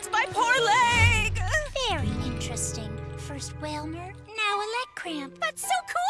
hurts my poor leg! Very interesting. First Whalmer, now a leg cramp. That's so cool!